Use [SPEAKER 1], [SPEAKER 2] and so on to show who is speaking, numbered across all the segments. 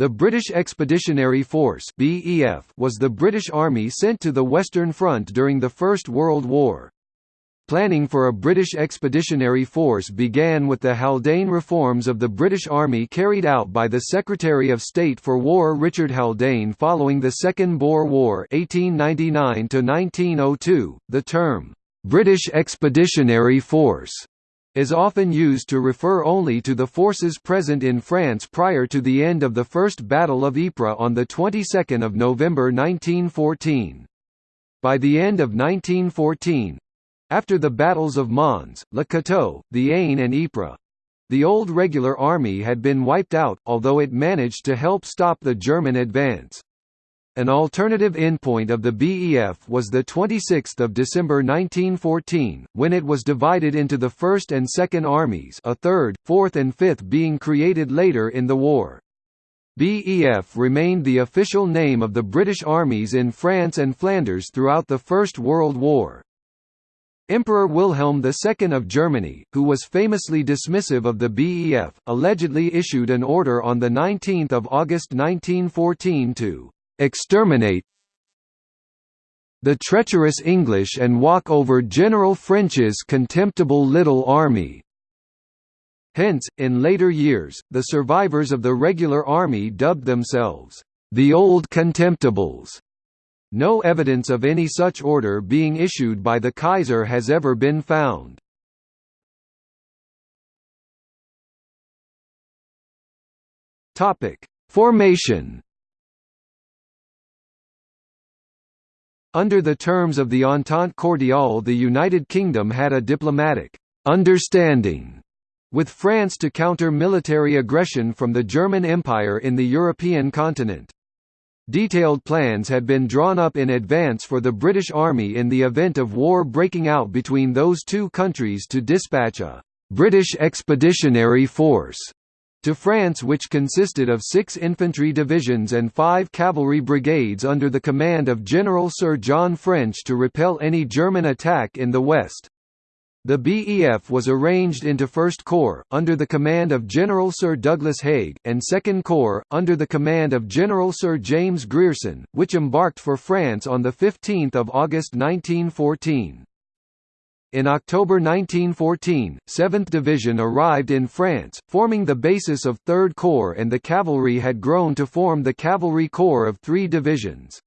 [SPEAKER 1] The British Expeditionary Force (BEF) was the British Army sent to the Western Front during the First World War. Planning for a British Expeditionary Force began with the Haldane reforms of the British Army carried out by the Secretary of State for War Richard Haldane following the Second Boer War 1899 -1902. .The term, "'British Expeditionary Force' is often used to refer only to the forces present in France prior to the end of the First Battle of Ypres on the 22nd of November 1914. By the end of 1914 after the battles of Mons, Le Cateau, the Aisne and Ypres the old regular army had been wiped out, although it managed to help stop the German advance. An alternative endpoint of the BEF was 26 December 1914, when it was divided into the 1st and 2nd Armies a 3rd, 4th and 5th being created later in the war. BEF remained the official name of the British armies in France and Flanders throughout the First World War. Emperor Wilhelm II of Germany, who was famously dismissive of the BEF, allegedly issued an order on 19 August 1914 to exterminate the treacherous English and walk over General French's contemptible little army. Hence, in later years, the survivors of the regular army dubbed themselves, the Old Contemptibles. No evidence of any such order being issued by the Kaiser has ever been found. Formation Under the terms of the Entente Cordiale the United Kingdom had a diplomatic «understanding» with France to counter military aggression from the German Empire in the European continent. Detailed plans had been drawn up in advance for the British Army in the event of war breaking out between those two countries to dispatch a «British Expeditionary Force» to France which consisted of six infantry divisions and five cavalry brigades under the command of General Sir John French to repel any German attack in the west. The BEF was arranged into 1st Corps, under the command of General Sir Douglas Haig, and 2nd Corps, under the command of General Sir James Grierson, which embarked for France on 15 August 1914. In October 1914, 7th Division arrived in France, forming the basis of 3rd Corps and the cavalry had grown to form the Cavalry Corps of three divisions.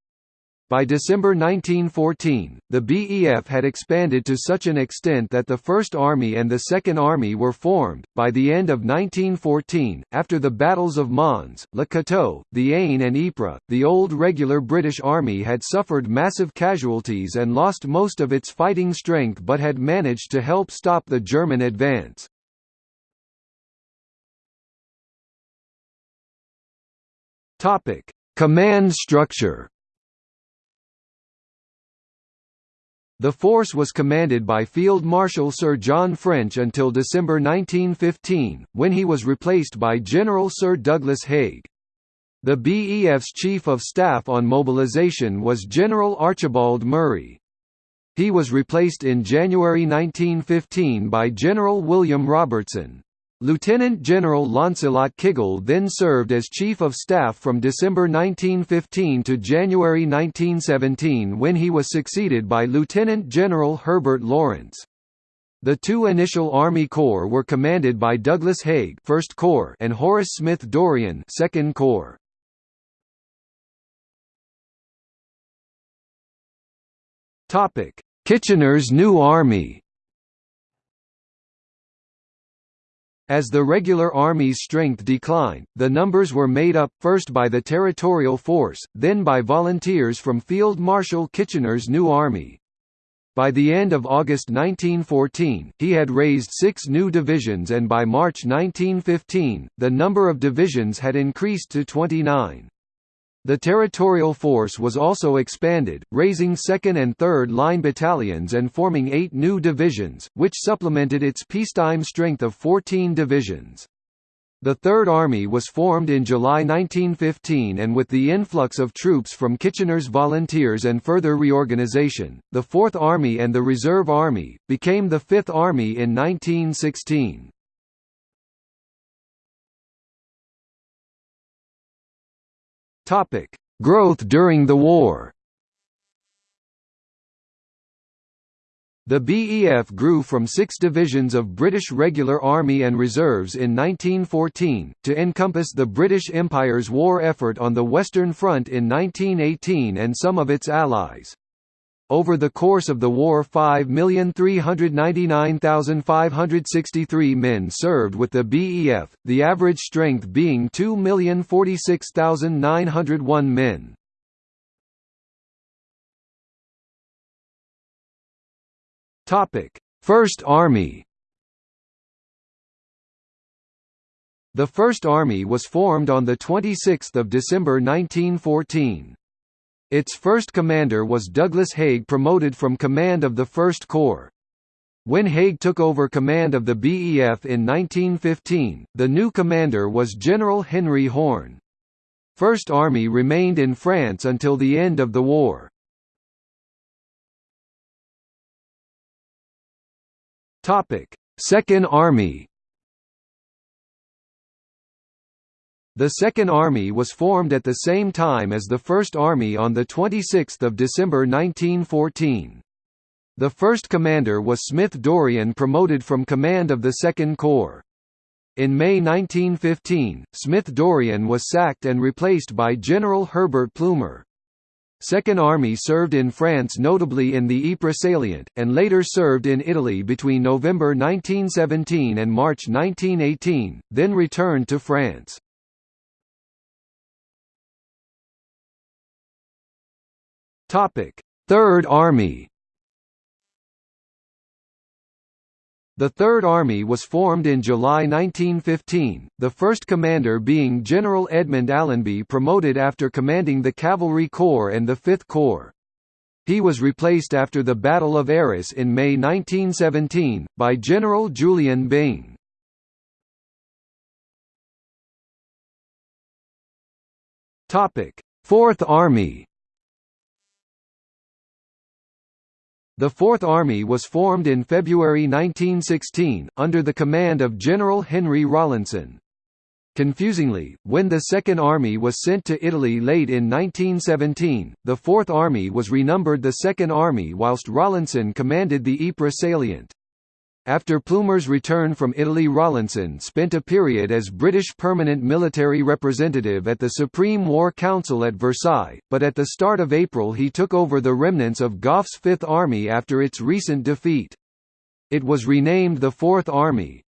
[SPEAKER 1] By December 1914, the BEF had expanded to such an extent that the First Army and the Second Army were formed. By the end of 1914, after the battles of Mons, Le Cateau, the Aisne, and Ypres, the old regular British Army had suffered massive casualties and lost most of its fighting strength but had managed to help stop the German advance. Command structure The force was commanded by Field Marshal Sir John French until December 1915, when he was replaced by General Sir Douglas Haig. The BEF's Chief of Staff on mobilization was General Archibald Murray. He was replaced in January 1915 by General William Robertson. Lieutenant General Lancelot Kiggell then served as Chief of Staff from December 1915 to January 1917 when he was succeeded by Lieutenant General Herbert Lawrence. The two initial Army Corps were commanded by Douglas Haig 1st Corps and Horace Smith Dorrien 2nd Corps. Kitchener's New Army As the regular army's strength declined, the numbers were made up, first by the Territorial Force, then by volunteers from Field Marshal Kitchener's new army. By the end of August 1914, he had raised six new divisions and by March 1915, the number of divisions had increased to 29. The territorial force was also expanded, raising 2nd and 3rd Line battalions and forming eight new divisions, which supplemented its peacetime strength of 14 divisions. The Third Army was formed in July 1915 and with the influx of troops from Kitchener's volunteers and further reorganization, the Fourth Army and the Reserve Army, became the Fifth Army in 1916. Topic: Growth during the war. The BEF grew from six divisions of British Regular Army and Reserves in 1914, to encompass the British Empire's war effort on the Western Front in 1918 and some of its allies. Over the course of the war 5,399,563 men served with the BEF, the average strength being 2,046,901 men. First Army. The First Army was formed on the 26th of December 1914. Its first commander was Douglas Haig promoted from command of the 1st Corps. When Haig took over command of the BEF in 1915, the new commander was General Henry Horne. First Army remained in France until the end of the war. Second Army. The Second Army was formed at the same time as the First Army on 26 December 1914. The first commander was Smith Dorrien promoted from command of the Second Corps. In May 1915, Smith Dorrien was sacked and replaced by General Herbert Plumer. Second Army served in France notably in the Ypres salient, and later served in Italy between November 1917 and March 1918, then returned to France. Third Army The Third Army was formed in July 1915, the first commander being General Edmund Allenby promoted after commanding the Cavalry Corps and the Fifth Corps. He was replaced after the Battle of Arras in May 1917, by General Julian Byng. Fourth Army The Fourth Army was formed in February 1916, under the command of General Henry Rawlinson. Confusingly, when the Second Army was sent to Italy late in 1917, the Fourth Army was renumbered the Second Army whilst Rawlinson commanded the Ypres salient. After Plumer's return from Italy Rawlinson spent a period as British permanent military representative at the Supreme War Council at Versailles, but at the start of April he took over the remnants of Gough's Fifth Army after its recent defeat. It was renamed the Fourth Army.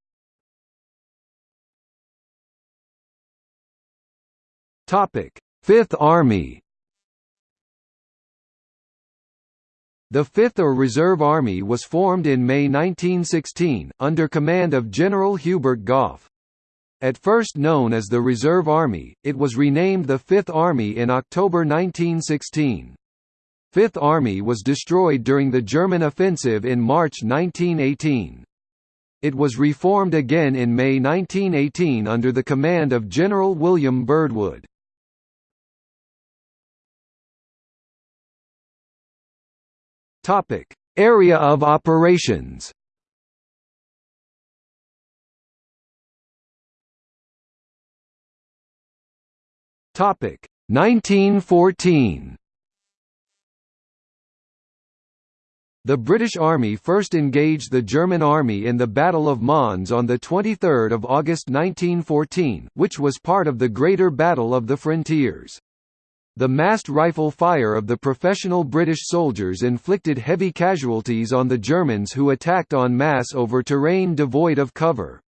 [SPEAKER 1] Fifth Army The Fifth or Reserve Army was formed in May 1916, under command of General Hubert Gough. At first known as the Reserve Army, it was renamed the Fifth Army in October 1916. Fifth Army was destroyed during the German offensive in March 1918. It was reformed again in May 1918 under the command of General William Birdwood. Topic: Area of operations. Topic: 1914. The British Army first engaged the German Army in the Battle of Mons on 23 August 1914, which was part of the Greater Battle of the Frontiers. The massed rifle fire of the professional British soldiers inflicted heavy casualties on the Germans who attacked en masse over terrain devoid of cover.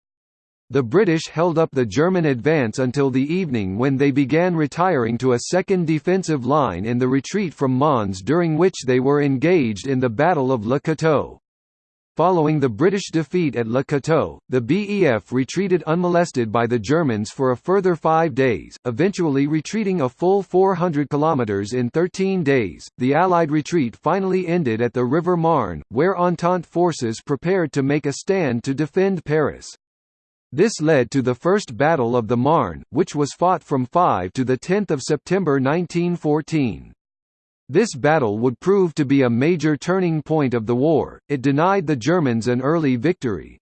[SPEAKER 1] The British held up the German advance until the evening when they began retiring to a second defensive line in the retreat from Mons during which they were engaged in the Battle of Le Cateau. Following the British defeat at Le Cateau, the BEF retreated unmolested by the Germans for a further five days, eventually retreating a full 400 kilometers in 13 days. The Allied retreat finally ended at the River Marne, where Entente forces prepared to make a stand to defend Paris. This led to the First Battle of the Marne, which was fought from 5 to 10 September 1914. This battle would prove to be a major turning point of the war, it denied the Germans an early victory.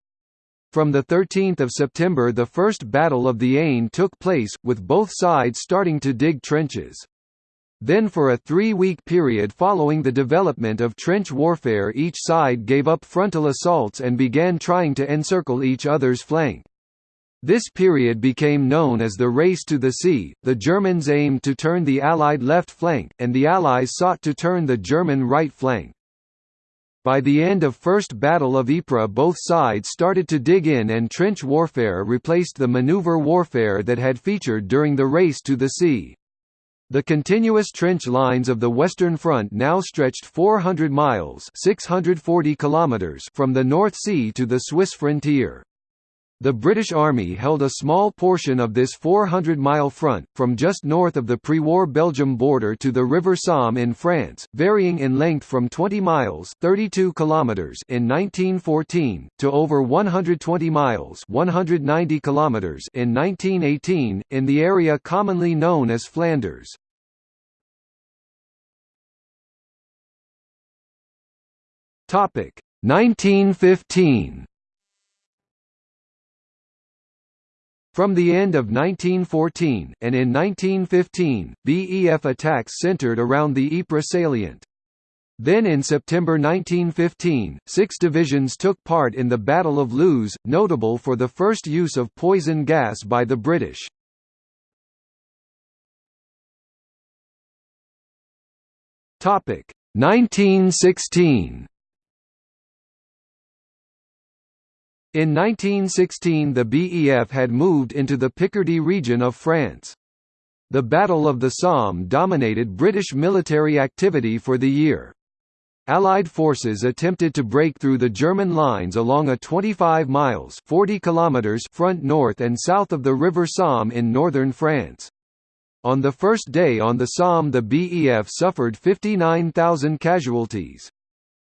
[SPEAKER 1] From 13 September the First Battle of the Aisne took place, with both sides starting to dig trenches. Then for a three-week period following the development of trench warfare each side gave up frontal assaults and began trying to encircle each other's flank. This period became known as the Race to the Sea. The Germans aimed to turn the Allied left flank, and the Allies sought to turn the German right flank. By the end of First Battle of Ypres both sides started to dig in and trench warfare replaced the maneuver warfare that had featured during the Race to the Sea. The continuous trench lines of the Western Front now stretched 400 miles 640 kilometers from the North Sea to the Swiss frontier. The British Army held a small portion of this 400-mile front, from just north of the pre-war Belgium border to the River Somme in France, varying in length from 20 miles 32 kilometers in 1914, to over 120 miles 190 kilometers in 1918, in the area commonly known as Flanders. Topic 1915 From the end of 1914, and in 1915, BEF attacks centered around the Ypres salient. Then in September 1915, six divisions took part in the Battle of Loos, notable for the first use of poison gas by the British. Topic 1916 In 1916 the BEF had moved into the Picardy region of France. The Battle of the Somme dominated British military activity for the year. Allied forces attempted to break through the German lines along a 25 miles 40 kilometers front north and south of the River Somme in northern France. On the first day on the Somme the BEF suffered 59,000 casualties.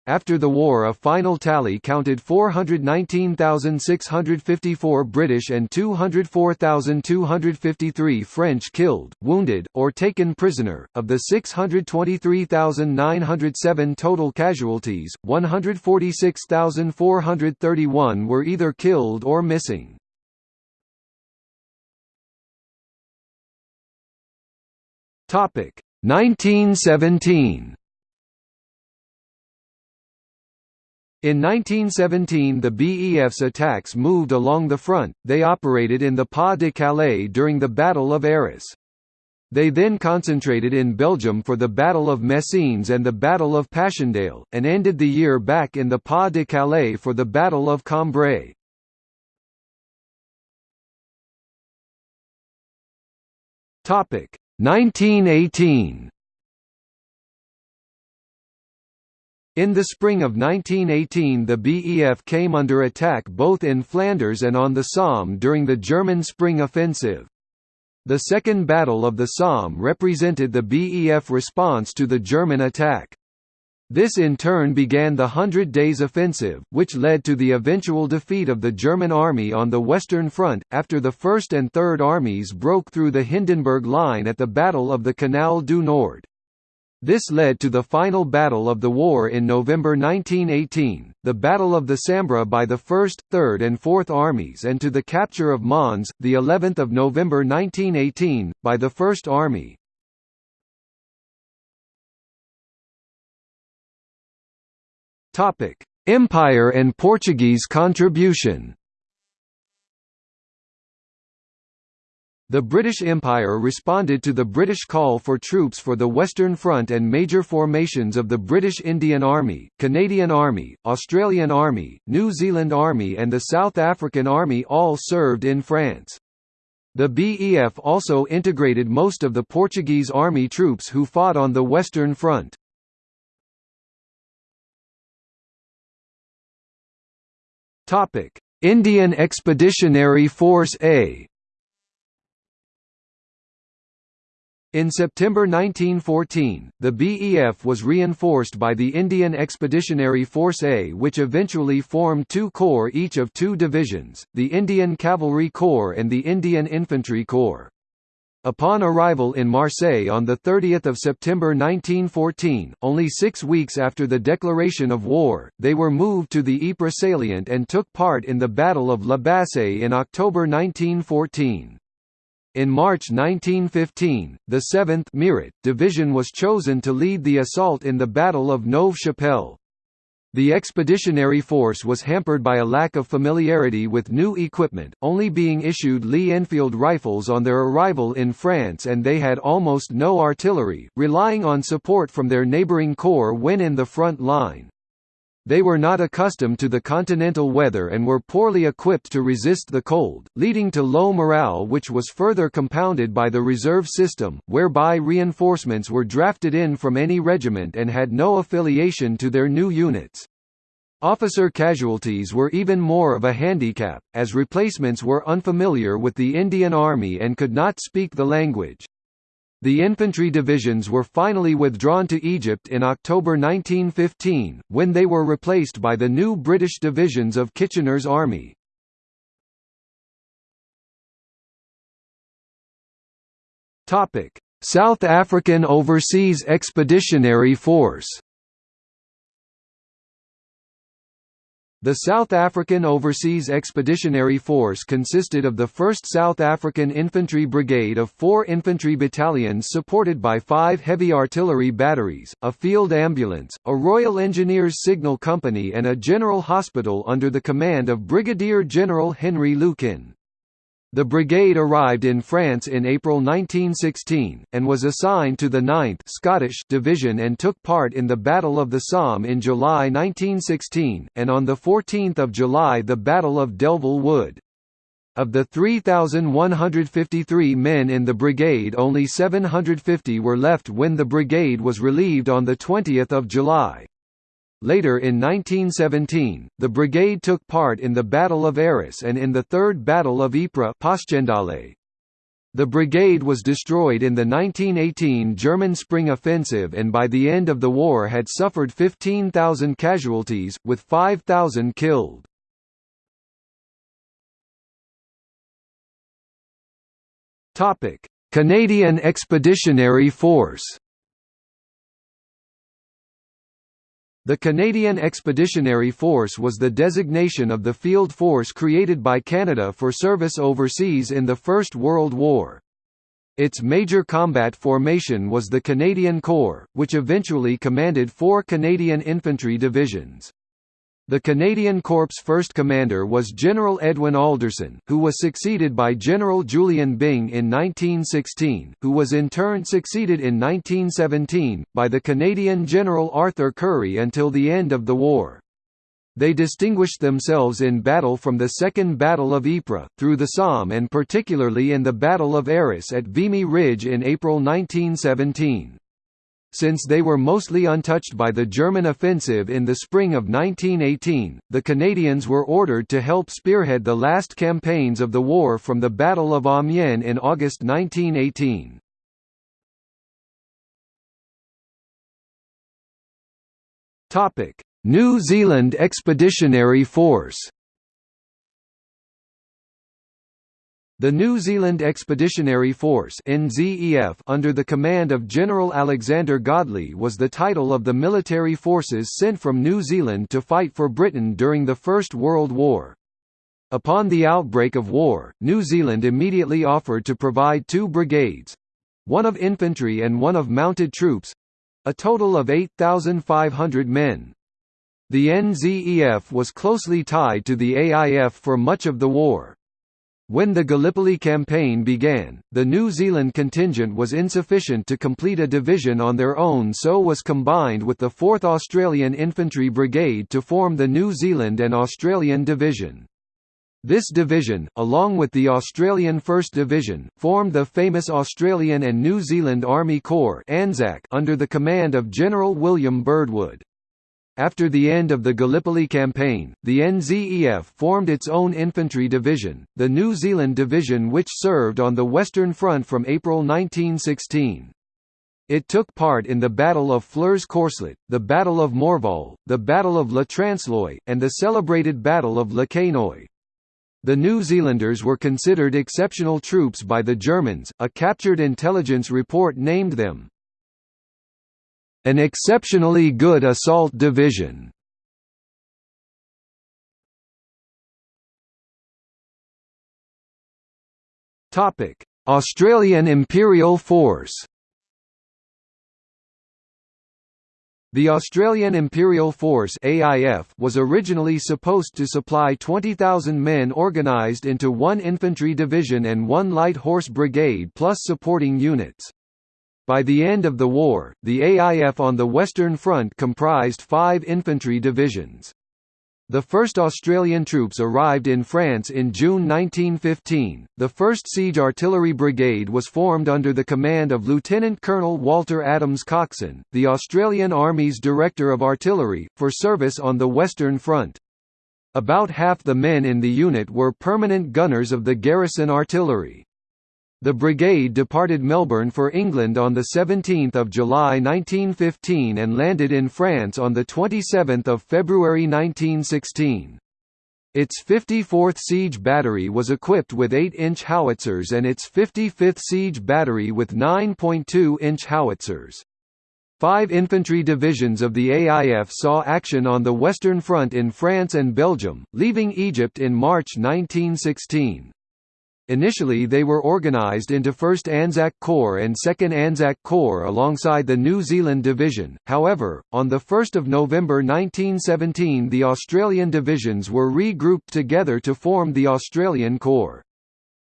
[SPEAKER 1] After the war a final tally counted 419,654 British and 204,253 French killed, wounded, or taken prisoner. Of the 623,907 total casualties, 146,431 were either killed or missing. Topic 1917 In 1917 the BEF's attacks moved along the front, they operated in the Pas-de-Calais during the Battle of Arras. They then concentrated in Belgium for the Battle of Messines and the Battle of Passchendaele, and ended the year back in the Pas-de-Calais for the Battle of Cambrai. Topic 1918 In the spring of 1918 the BEF came under attack both in Flanders and on the Somme during the German Spring Offensive. The Second Battle of the Somme represented the BEF response to the German attack. This in turn began the Hundred Days Offensive, which led to the eventual defeat of the German army on the Western Front, after the First and Third Armies broke through the Hindenburg Line at the Battle of the Canal du Nord. This led to the final battle of the war in November 1918, the Battle of the Sambre by the 1st, 3rd and 4th Armies and to the capture of Mons, the 11th of November 1918, by the 1st Army. Empire and Portuguese contribution The British Empire responded to the British call for troops for the Western Front and major formations of the British Indian Army, Canadian Army, Australian Army, New Zealand Army and the South African Army all served in France. The BEF also integrated most of the Portuguese army troops who fought on the Western Front. Indian Expeditionary Force A In September 1914, the BEF was reinforced by the Indian Expeditionary Force A which eventually formed two corps each of two divisions, the Indian Cavalry Corps and the Indian Infantry Corps. Upon arrival in Marseille on 30 September 1914, only six weeks after the declaration of war, they were moved to the Ypres salient and took part in the Battle of La Bassée in October 1914. In March 1915, the 7th Meerut Division was chosen to lead the assault in the Battle of Neuve-Chapelle. The expeditionary force was hampered by a lack of familiarity with new equipment, only being issued Lee Enfield rifles on their arrival in France and they had almost no artillery, relying on support from their neighbouring corps when in the front line. They were not accustomed to the continental weather and were poorly equipped to resist the cold, leading to low morale which was further compounded by the reserve system, whereby reinforcements were drafted in from any regiment and had no affiliation to their new units. Officer casualties were even more of a handicap, as replacements were unfamiliar with the Indian Army and could not speak the language. The infantry divisions were finally withdrawn to Egypt in October 1915, when they were replaced by the new British divisions of Kitchener's army. South African Overseas Expeditionary Force The South African Overseas Expeditionary Force consisted of the 1st South African Infantry Brigade of four infantry battalions supported by five heavy artillery batteries, a field ambulance, a Royal Engineers Signal Company and a general hospital under the command of Brigadier General Henry Lukin. The brigade arrived in France in April 1916, and was assigned to the 9th Scottish Division and took part in the Battle of the Somme in July 1916, and on 14 July the Battle of Delville Wood. Of the 3,153 men in the brigade only 750 were left when the brigade was relieved on 20 July. Later in 1917, the brigade took part in the Battle of Arras and in the Third Battle of Ypres. The brigade was destroyed in the 1918 German Spring Offensive and by the end of the war had suffered 15,000 casualties, with 5,000 killed. Canadian Expeditionary Force The Canadian Expeditionary Force was the designation of the field force created by Canada for service overseas in the First World War. Its major combat formation was the Canadian Corps, which eventually commanded four Canadian infantry divisions. The Canadian Corps' first commander was General Edwin Alderson, who was succeeded by General Julian Byng in 1916, who was in turn succeeded in 1917, by the Canadian General Arthur Currie until the end of the war. They distinguished themselves in battle from the Second Battle of Ypres, through the Somme and particularly in the Battle of Arras at Vimy Ridge in April 1917. Since they were mostly untouched by the German offensive in the spring of 1918, the Canadians were ordered to help spearhead the last campaigns of the war from the Battle of Amiens in August 1918. New Zealand Expeditionary Force The New Zealand Expeditionary Force NZEF under the command of General Alexander Godley was the title of the military forces sent from New Zealand to fight for Britain during the First World War. Upon the outbreak of war, New Zealand immediately offered to provide two brigades—one of infantry and one of mounted troops—a total of 8,500 men. The NZEF was closely tied to the AIF for much of the war. When the Gallipoli campaign began, the New Zealand contingent was insufficient to complete a division on their own so was combined with the 4th Australian Infantry Brigade to form the New Zealand and Australian Division. This division, along with the Australian 1st Division, formed the famous Australian and New Zealand Army Corps under the command of General William Birdwood. After the end of the Gallipoli campaign, the NZEF formed its own infantry division, the New Zealand Division which served on the Western Front from April 1916. It took part in the Battle of Flers-Courcelette, the Battle of Morval, the Battle of Le Transloy, and the celebrated Battle of Le Quesnoy. The New Zealanders were considered exceptional troops by the Germans, a captured intelligence report named them an exceptionally good assault division. Topic: Australian Imperial Force The Australian Imperial Force AIF was originally supposed to supply 20,000 men organised into one infantry division and one light horse brigade plus supporting units. By the end of the war, the AIF on the Western Front comprised five infantry divisions. The first Australian troops arrived in France in June 1915. The 1st Siege Artillery Brigade was formed under the command of Lieutenant Colonel Walter Adams Coxen, the Australian Army's Director of Artillery, for service on the Western Front. About half the men in the unit were permanent gunners of the garrison artillery. The brigade departed Melbourne for England on 17 July 1915 and landed in France on 27 February 1916. Its 54th Siege Battery was equipped with 8-inch howitzers and its 55th Siege Battery with 9.2-inch howitzers. Five infantry divisions of the AIF saw action on the Western Front in France and Belgium, leaving Egypt in March 1916. Initially they were organised into 1st Anzac Corps and 2nd Anzac Corps alongside the New Zealand Division, however, on 1 November 1917 the Australian divisions were regrouped together to form the Australian Corps.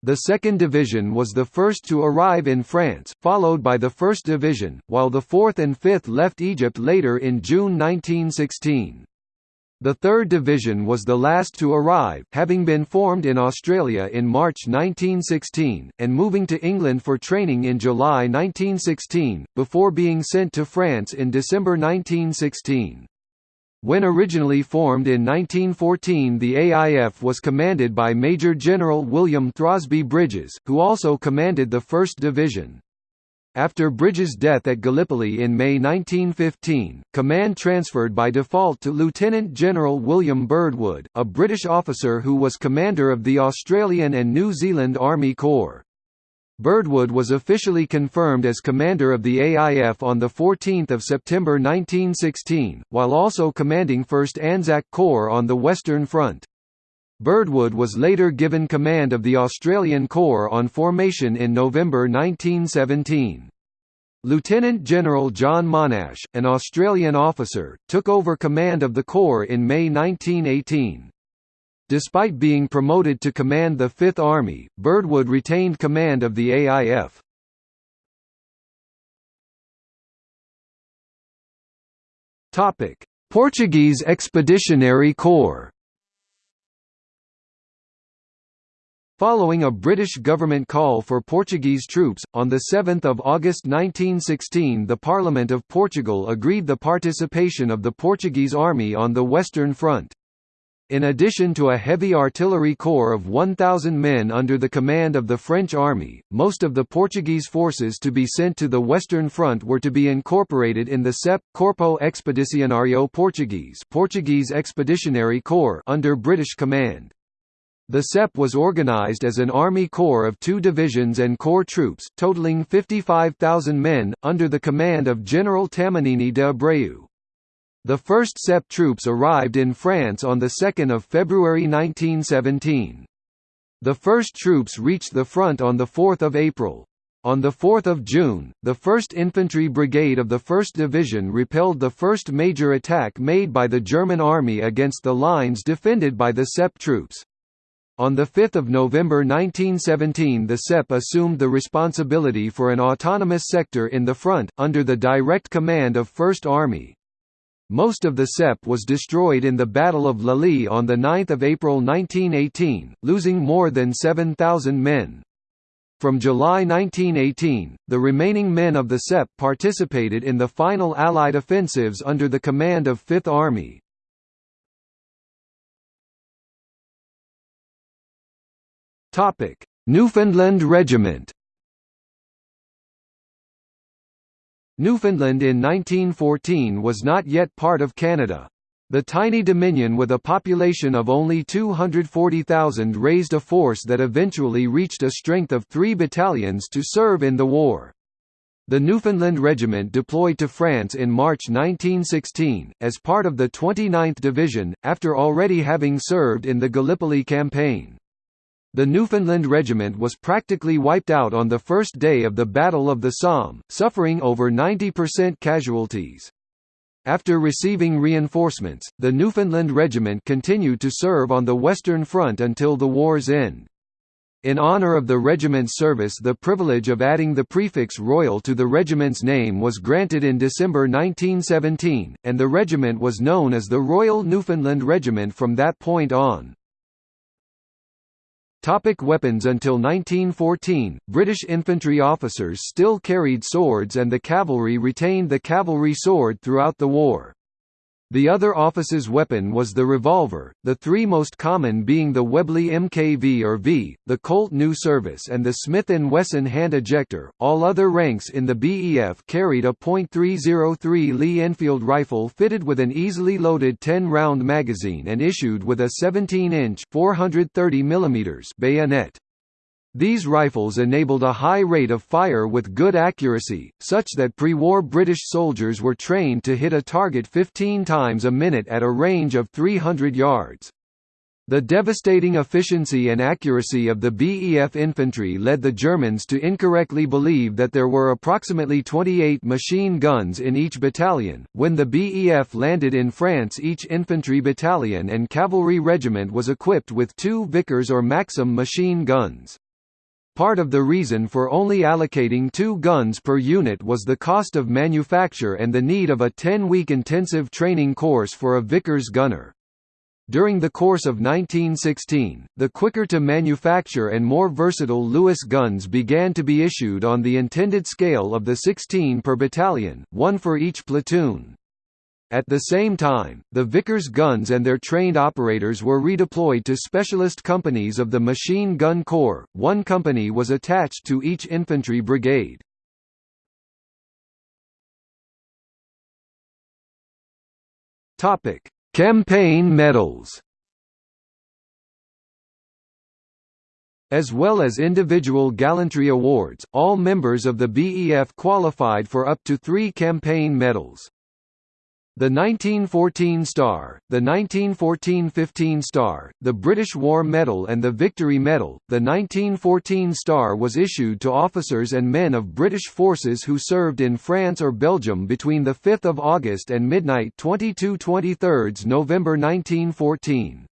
[SPEAKER 1] The 2nd Division was the first to arrive in France, followed by the 1st Division, while the 4th and 5th left Egypt later in June 1916. The 3rd Division was the last to arrive, having been formed in Australia in March 1916, and moving to England for training in July 1916, before being sent to France in December 1916. When originally formed in 1914 the AIF was commanded by Major General William Throsby Bridges, who also commanded the 1st Division. After Bridges' death at Gallipoli in May 1915, command transferred by default to Lieutenant General William Birdwood, a British officer who was commander of the Australian and New Zealand Army Corps. Birdwood was officially confirmed as commander of the AIF on 14 September 1916, while also commanding 1st Anzac Corps on the Western Front. Birdwood was later given command of the Australian Corps on formation in November 1917. Lieutenant General John Monash, an Australian officer, took over command of the Corps in May 1918. Despite being promoted to command the Fifth Army, Birdwood retained command of the AIF. Portuguese Expeditionary Corps Following a British government call for Portuguese troops, on 7 August 1916 the Parliament of Portugal agreed the participation of the Portuguese army on the Western Front. In addition to a heavy artillery corps of 1,000 men under the command of the French army, most of the Portuguese forces to be sent to the Western Front were to be incorporated in the CEP, Corpo Expedicionário Portuguese Portuguese Expeditionary Corps under British command. The SEP was organized as an army corps of two divisions and corps troops, totaling 55,000 men, under the command of General Tamagnini de Abreu. The first SEP troops arrived in France on 2 February 1917. The first troops reached the front on 4 April. On 4 June, the 1st Infantry Brigade of the 1st Division repelled the first major attack made by the German Army against the lines defended by the SEP troops. On 5 November 1917 the SEP assumed the responsibility for an autonomous sector in the front, under the direct command of First Army. Most of the SEP was destroyed in the Battle of La Lys on 9 April 1918, losing more than 7,000 men. From July 1918, the remaining men of the SEP participated in the final Allied offensives under the command of Fifth Army. Topic: Newfoundland Regiment. Newfoundland in 1914 was not yet part of Canada. The tiny Dominion with a population of only 240,000 raised a force that eventually reached a strength of three battalions to serve in the war. The Newfoundland Regiment deployed to France in March 1916, as part of the 29th Division, after already having served in the Gallipoli campaign. The Newfoundland Regiment was practically wiped out on the first day of the Battle of the Somme, suffering over 90% casualties. After receiving reinforcements, the Newfoundland Regiment continued to serve on the Western Front until the war's end. In honor of the regiment's service the privilege of adding the prefix Royal to the regiment's name was granted in December 1917, and the regiment was known as the Royal Newfoundland Regiment from that point on. Topic weapons Until 1914, British infantry officers still carried swords and the cavalry retained the cavalry sword throughout the war. The other office's weapon was the revolver, the three most common being the Webley MKV or V, the Colt New Service and the Smith & Wesson hand ejector. All other ranks in the BEF carried a .303 Lee Enfield rifle fitted with an easily loaded 10-round magazine and issued with a 17-inch (430 mm) bayonet. These rifles enabled a high rate of fire with good accuracy, such that pre-war British soldiers were trained to hit a target 15 times a minute at a range of 300 yards. The devastating efficiency and accuracy of the BEF infantry led the Germans to incorrectly believe that there were approximately 28 machine guns in each battalion. When the BEF landed in France, each infantry battalion and cavalry regiment was equipped with two Vickers or Maxim machine guns. Part of the reason for only allocating two guns per unit was the cost of manufacture and the need of a 10-week intensive training course for a Vickers gunner. During the course of 1916, the quicker to manufacture and more versatile Lewis guns began to be issued on the intended scale of the 16 per battalion, one for each platoon. At the same time, the Vickers guns and their trained operators were redeployed to specialist companies of the Machine Gun Corps. One company was attached to each infantry brigade. Topic: Campaign medals. As well as individual gallantry awards, all members of the BEF qualified for up to three campaign medals. The 1914 Star, the 1914-15 Star, the British War Medal and the Victory Medal. The 1914 Star was issued to officers and men of British forces who served in France or Belgium between the 5th of August and midnight 22-23 November 1914.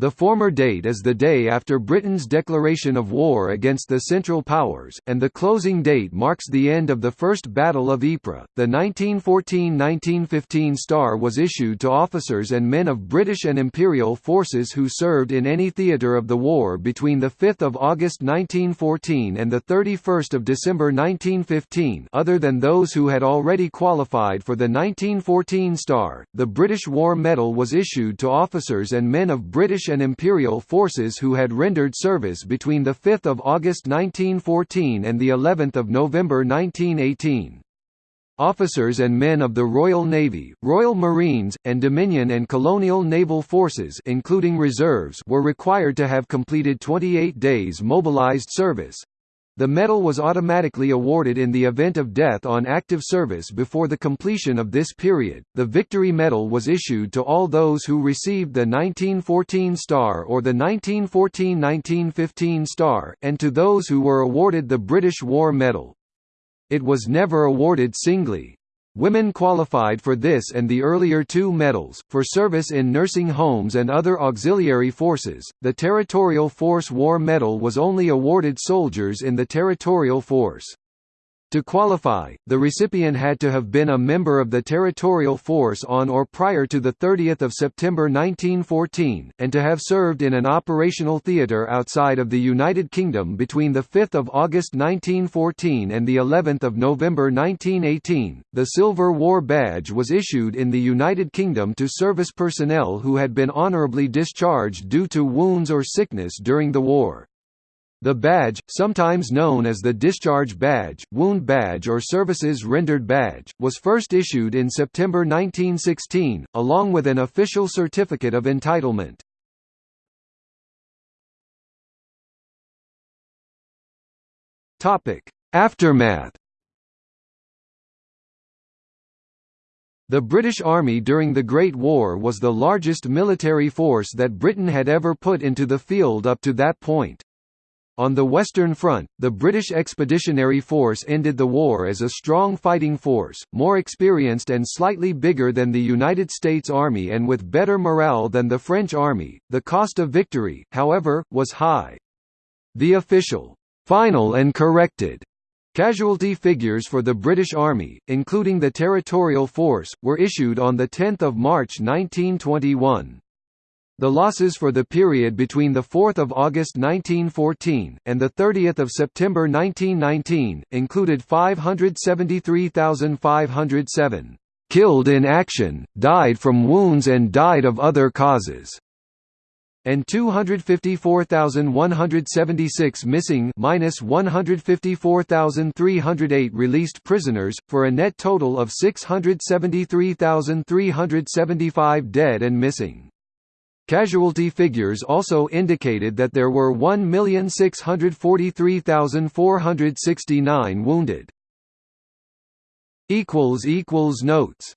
[SPEAKER 1] The former date is the day after Britain's declaration of war against the Central Powers, and the closing date marks the end of the First Battle of Ypres. The 1914–1915 star was issued to officers and men of British and Imperial forces who served in any theatre of the war between 5 August 1914 and 31 December 1915 other than those who had already qualified for the 1914 star. The British War Medal was issued to officers and men of British and Imperial forces who had rendered service between 5 August 1914 and of November 1918. Officers and men of the Royal Navy, Royal Marines, and Dominion and Colonial Naval Forces including reserves were required to have completed 28 days mobilized service, the medal was automatically awarded in the event of death on active service before the completion of this period. The Victory Medal was issued to all those who received the 1914 Star or the 1914-1915 Star, and to those who were awarded the British War Medal. It was never awarded singly. Women qualified for this and the earlier two medals, for service in nursing homes and other auxiliary forces. The Territorial Force War Medal was only awarded soldiers in the Territorial Force. To qualify, the recipient had to have been a member of the territorial force on or prior to 30 September 1914, and to have served in an operational theatre outside of the United Kingdom between 5 August 1914 and of November 1918. The Silver War Badge was issued in the United Kingdom to service personnel who had been honourably discharged due to wounds or sickness during the war. The badge, sometimes known as the Discharge Badge, Wound Badge or Services Rendered Badge, was first issued in September 1916, along with an official certificate of entitlement. Aftermath The British Army during the Great War was the largest military force that Britain had ever put into the field up to that point. On the Western Front, the British Expeditionary Force ended the war as a strong fighting force, more experienced and slightly bigger than the United States Army and with better morale than the French Army. The cost of victory, however, was high. The official, final and corrected Casualty figures for the British Army, including the Territorial Force, were issued on 10 March 1921. The losses for the period between 4 August 1914, and 30 September 1919, included 573,507 killed in action, died from wounds and died of other causes, and 254,176 missing minus 154,308 released prisoners, for a net total of 673,375 dead and missing. Casualty figures also indicated that there were 1,643,469 wounded. Notes